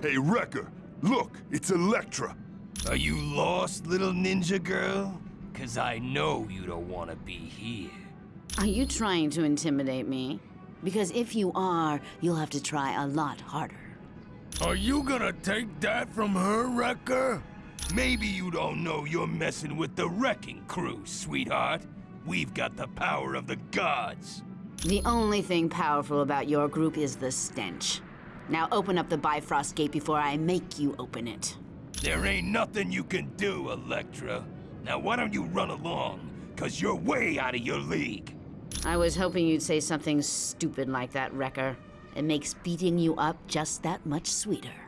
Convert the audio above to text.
Hey, Wrecker, look, it's Elektra. Are you lost, little ninja girl? Cause I know you don't want to be here. Are you trying to intimidate me? Because if you are, you'll have to try a lot harder. Are you gonna take that from her, Wrecker? Maybe you don't know you're messing with the Wrecking Crew, sweetheart. We've got the power of the gods. The only thing powerful about your group is the stench. Now open up the Bifrost Gate before I make you open it. There ain't nothing you can do, Elektra. Now why don't you run along? Cause you're way out of your league. I was hoping you'd say something stupid like that, Wrecker. It makes beating you up just that much sweeter.